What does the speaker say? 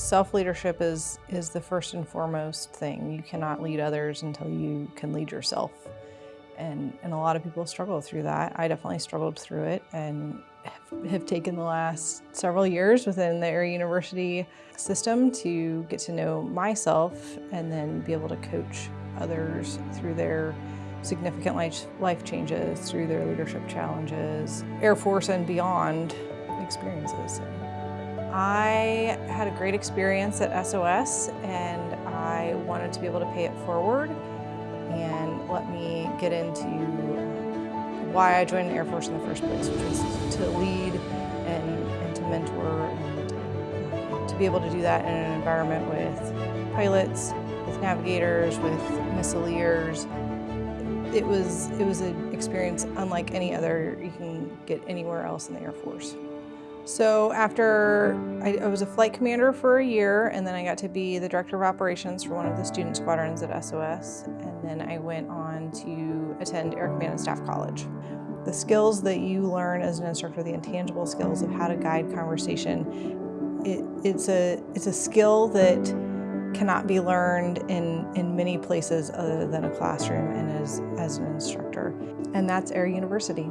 Self-leadership is, is the first and foremost thing. You cannot lead others until you can lead yourself. And, and a lot of people struggle through that. I definitely struggled through it and have, have taken the last several years within the Air University system to get to know myself and then be able to coach others through their significant life, life changes, through their leadership challenges, Air Force and beyond experiences. I had a great experience at SOS and I wanted to be able to pay it forward and let me get into uh, why I joined the Air Force in the first place, which was to lead and, and to mentor and uh, to be able to do that in an environment with pilots, with navigators, with missileers. It was, it was an experience unlike any other you can get anywhere else in the Air Force. So after I, I, was a flight commander for a year and then I got to be the director of operations for one of the student squadrons at SOS and then I went on to attend Air Command and Staff College. The skills that you learn as an instructor, the intangible skills of how to guide conversation, it, it's, a, it's a skill that cannot be learned in, in many places other than a classroom and as, as an instructor. And that's Air University.